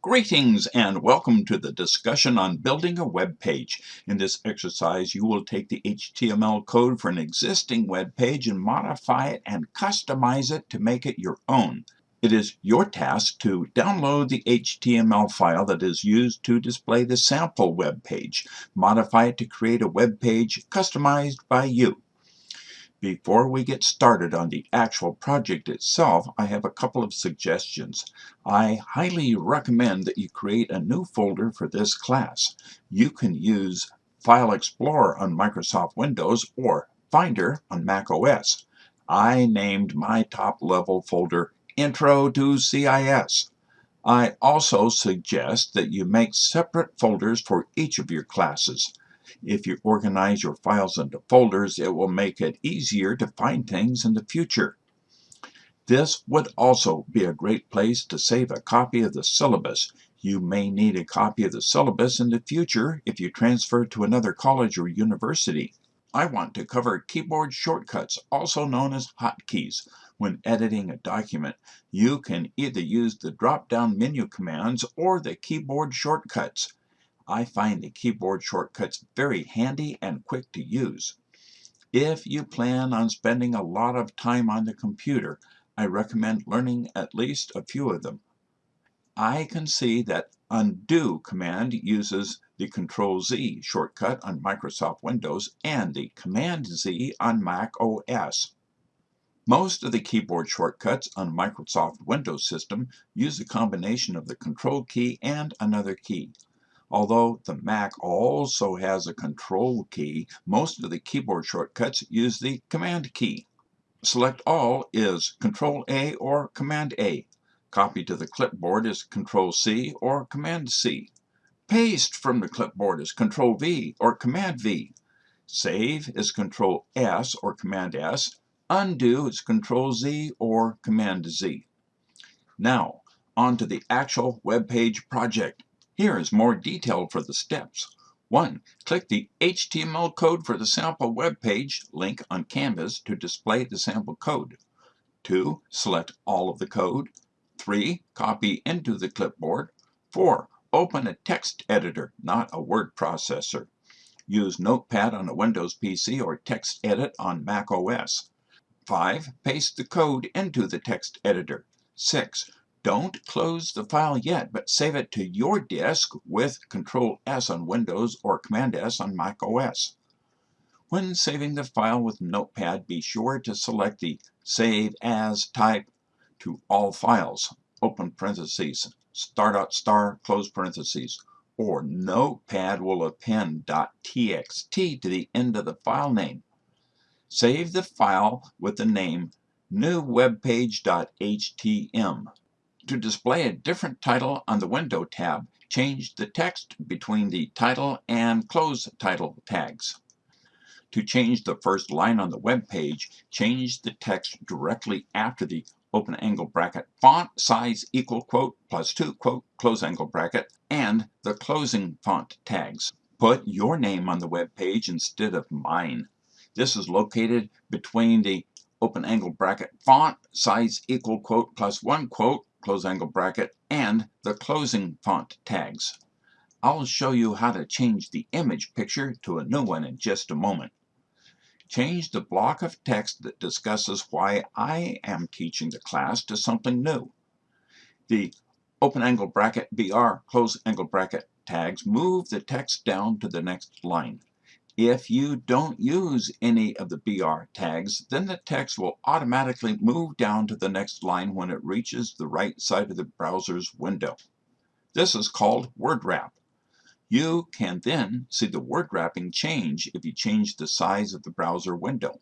Greetings and welcome to the discussion on building a web page. In this exercise, you will take the HTML code for an existing web page and modify it and customize it to make it your own. It is your task to download the HTML file that is used to display the sample web page, modify it to create a web page customized by you. Before we get started on the actual project itself, I have a couple of suggestions. I highly recommend that you create a new folder for this class. You can use File Explorer on Microsoft Windows or Finder on Mac OS. I named my top level folder Intro to CIS. I also suggest that you make separate folders for each of your classes. If you organize your files into folders, it will make it easier to find things in the future. This would also be a great place to save a copy of the syllabus. You may need a copy of the syllabus in the future if you transfer to another college or university. I want to cover keyboard shortcuts, also known as hotkeys. When editing a document, you can either use the drop-down menu commands or the keyboard shortcuts. I find the keyboard shortcuts very handy and quick to use. If you plan on spending a lot of time on the computer, I recommend learning at least a few of them. I can see that undo command uses the Control Z shortcut on Microsoft Windows and the Command Z on Mac OS. Most of the keyboard shortcuts on Microsoft Windows system use a combination of the Control key and another key. Although the Mac also has a control key, most of the keyboard shortcuts use the command key. Select All is Control A or Command A. Copy to the clipboard is Control C or Command C. Paste from the clipboard is Control V or Command V. Save is Control S or Command S. Undo is Control Z or Command Z. Now, on to the actual web page project. Here is more detail for the steps. 1. Click the HTML code for the sample web page link on Canvas to display the sample code. 2. Select all of the code. 3. Copy into the clipboard. 4. Open a text editor, not a word processor. Use Notepad on a Windows PC or TextEdit on Mac OS. 5. Paste the code into the text editor. 6. Don't close the file yet, but save it to your disk with Control S on Windows or Command S on Mac OS. When saving the file with Notepad, be sure to select the Save As type to all files, open parentheses, star dot star, close parentheses, or Notepad will append .txt to the end of the file name. Save the file with the name newwebpage.htm. To display a different title on the Window tab, change the text between the title and close title tags. To change the first line on the web page, change the text directly after the open angle bracket font size equal quote plus 2 quote close angle bracket and the closing font tags. Put your name on the web page instead of mine. This is located between the open angle bracket font size equal quote plus 1 quote close angle bracket, and the closing font tags. I'll show you how to change the image picture to a new one in just a moment. Change the block of text that discusses why I am teaching the class to something new. The open angle bracket BR close angle bracket tags move the text down to the next line. If you don't use any of the BR tags, then the text will automatically move down to the next line when it reaches the right side of the browser's window. This is called word wrap. You can then see the word wrapping change if you change the size of the browser window.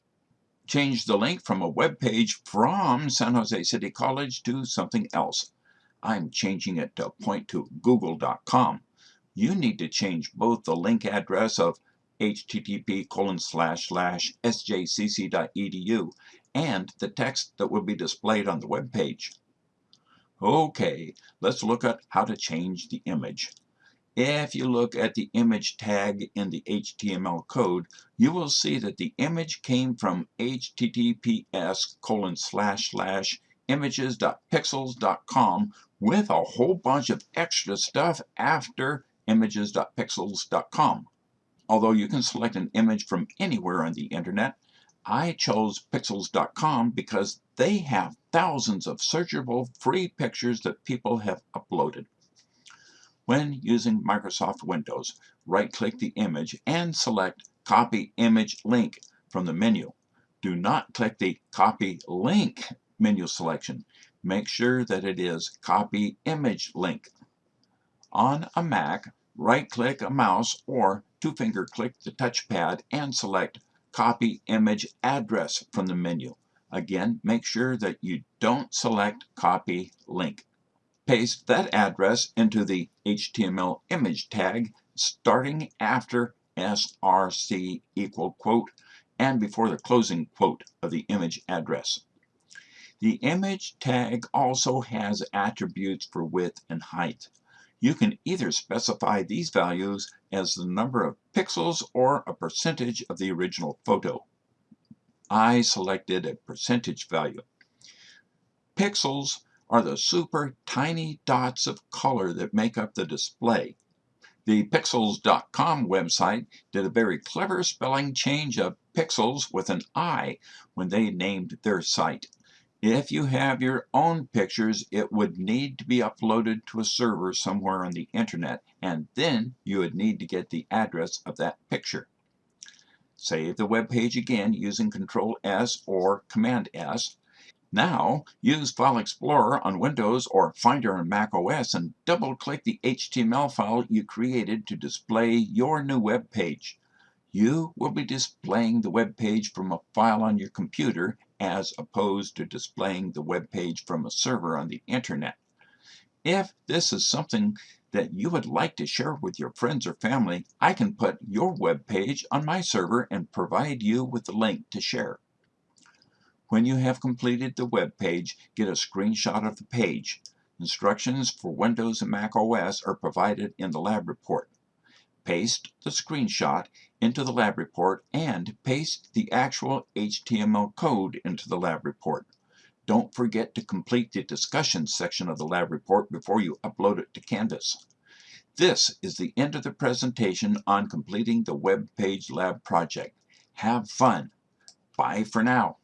Change the link from a web page from San Jose City College to something else. I'm changing it to point to google.com. You need to change both the link address of http colon slash slash sjcc.edu and the text that will be displayed on the web page. Okay, let's look at how to change the image. If you look at the image tag in the HTML code, you will see that the image came from https colon slash slash images.pexels.com with a whole bunch of extra stuff after images.pexels.com. Although you can select an image from anywhere on the internet, I chose pexels.com because they have thousands of searchable free pictures that people have uploaded. When using Microsoft Windows, right-click the image and select Copy Image Link from the menu. Do not click the Copy Link menu selection. Make sure that it is Copy Image Link. On a Mac, right-click a mouse or two-finger click the touchpad and select Copy Image Address from the menu. Again, make sure that you don't select Copy Link. Paste that address into the HTML image tag starting after src equal quote and before the closing quote of the image address. The image tag also has attributes for width and height. You can either specify these values as the number of pixels or a percentage of the original photo. I selected a percentage value. Pixels are the super tiny dots of color that make up the display. The Pexels.com website did a very clever spelling change of pixels with an I when they named their site. If you have your own pictures, it would need to be uploaded to a server somewhere on the internet, and then you would need to get the address of that picture. Save the web page again using Control S or Command S. Now, use File Explorer on Windows or Finder on Mac OS and double-click the HTML file you created to display your new web page. You will be displaying the web page from a file on your computer as opposed to displaying the web page from a server on the internet. If this is something that you would like to share with your friends or family, I can put your web page on my server and provide you with the link to share. When you have completed the web page, get a screenshot of the page. Instructions for Windows and Mac OS are provided in the lab report. Paste the screenshot into the lab report and paste the actual HTML code into the lab report. Don't forget to complete the discussion section of the lab report before you upload it to Canvas. This is the end of the presentation on completing the Web Page Lab project. Have fun. Bye for now.